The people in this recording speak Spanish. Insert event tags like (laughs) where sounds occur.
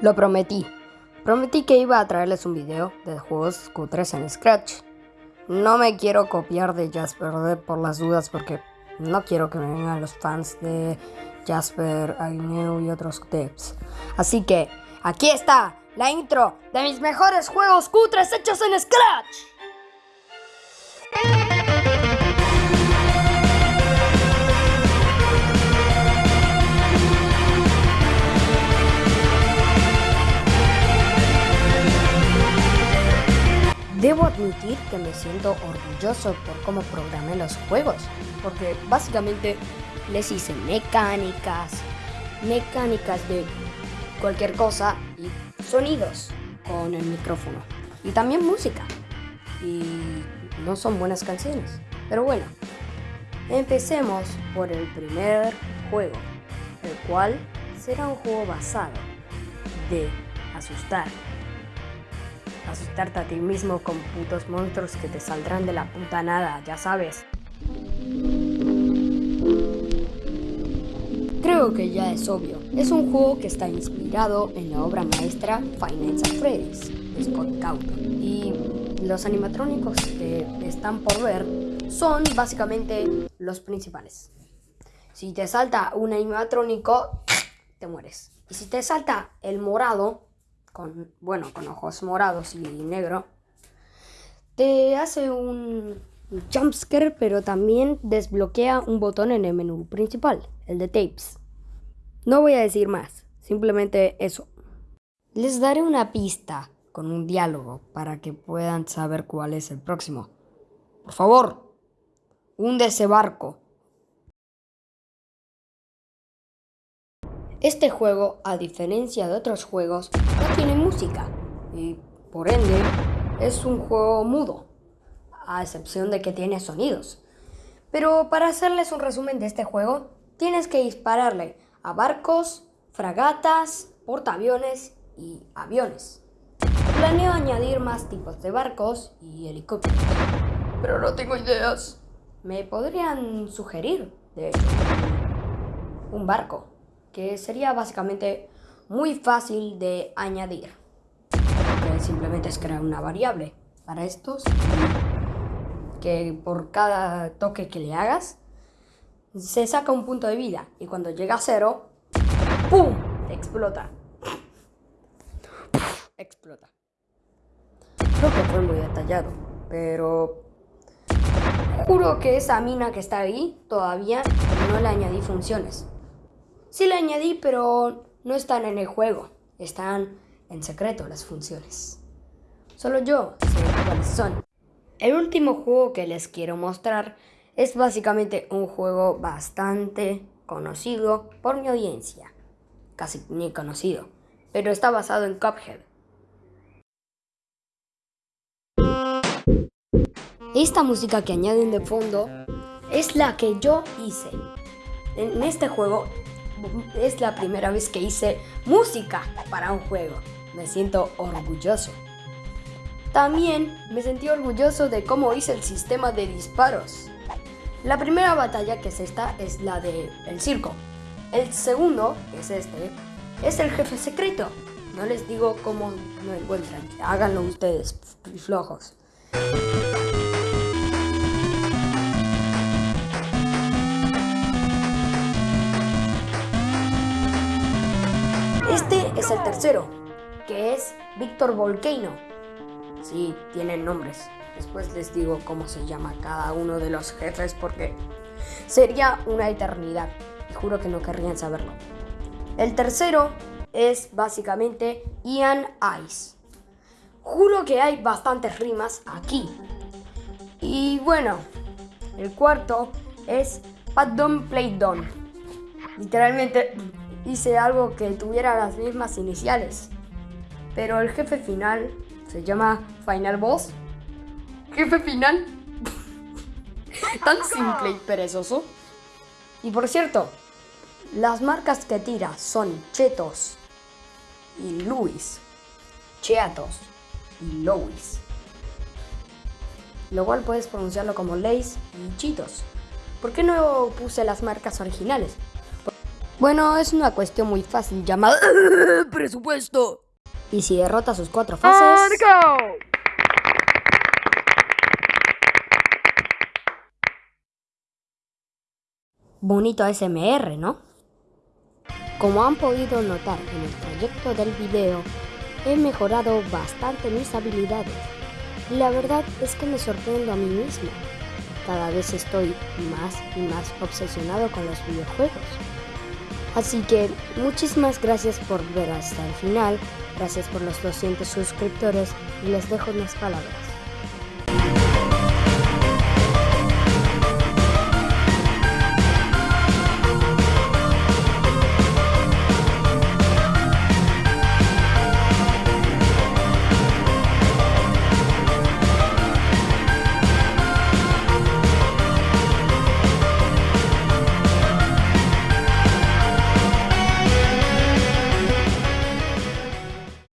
Lo prometí. Prometí que iba a traerles un video de juegos cutres en Scratch. No me quiero copiar de Jasper por las dudas porque no quiero que me vengan los fans de Jasper, Agnew y otros devs. Así que aquí está la intro de mis mejores juegos cutres hechos en Scratch. Debo admitir que me siento orgulloso por cómo programé los juegos, porque básicamente les hice mecánicas, mecánicas de cualquier cosa y sonidos con el micrófono. Y también música. Y no son buenas canciones, pero bueno, empecemos por el primer juego, el cual será un juego basado de asustar asustarte a ti mismo con putos monstruos que te saldrán de la puta nada, ya sabes. Creo que ya es obvio, es un juego que está inspirado en la obra maestra Finance at Freddy's de Scott Cawthon. Y los animatrónicos que están por ver son básicamente los principales. Si te salta un animatrónico, te mueres. Y si te salta el morado, bueno, con ojos morados y negro, te hace un jumpscare, pero también desbloquea un botón en el menú principal, el de tapes. No voy a decir más, simplemente eso. Les daré una pista con un diálogo para que puedan saber cuál es el próximo. Por favor, hunde ese barco. Este juego, a diferencia de otros juegos, no tiene música y por ende es un juego mudo, a excepción de que tiene sonidos. Pero para hacerles un resumen de este juego, tienes que dispararle a barcos, fragatas, portaaviones y aviones. Planeo añadir más tipos de barcos y helicópteros, pero no tengo ideas. Me podrían sugerir, de un barco que sería básicamente muy fácil de añadir. Simplemente es crear una variable para estos que por cada toque que le hagas se saca un punto de vida y cuando llega a cero, ¡pum! explota. explota. Creo que fue muy detallado, pero juro que esa mina que está ahí todavía no le añadí funciones. Sí le añadí, pero no están en el juego. Están en secreto las funciones. Solo yo sé cuáles son. El último juego que les quiero mostrar es básicamente un juego bastante conocido por mi audiencia. Casi ni conocido. Pero está basado en Cuphead. Esta música que añaden de fondo es la que yo hice. En este juego es la primera vez que hice música para un juego. Me siento orgulloso. También me sentí orgulloso de cómo hice el sistema de disparos. La primera batalla que es esta es la de el circo. El segundo, que es este, es el jefe secreto. No les digo cómo lo encuentran. Háganlo ustedes, flojos. Es el tercero, que es Víctor Volcano. Sí, tienen nombres. Después les digo cómo se llama cada uno de los jefes porque sería una eternidad. Juro que no querrían saberlo. El tercero es básicamente Ian Ice. Juro que hay bastantes rimas aquí. Y bueno, el cuarto es Pat Don Play Don. Literalmente hice algo que tuviera las mismas iniciales. Pero el jefe final se llama Final Boss. Jefe final. (laughs) Tan simple y perezoso. Y por cierto, las marcas que tira son Chetos y Luis. Cheatos y Louis. Lo cual puedes pronunciarlo como Lays y Chitos. ¿Por qué no puse las marcas originales? Bueno, es una cuestión muy fácil llamada (laughs) presupuesto. Y si derrota sus cuatro fases... Bonito SMR, ¿no? Como han podido notar en el trayecto del video, he mejorado bastante mis habilidades. Y la verdad es que me sorprendo a mí mismo. Cada vez estoy más y más obsesionado con los videojuegos. Así que muchísimas gracias por ver hasta el final, gracias por los 200 suscriptores y les dejo unas palabras.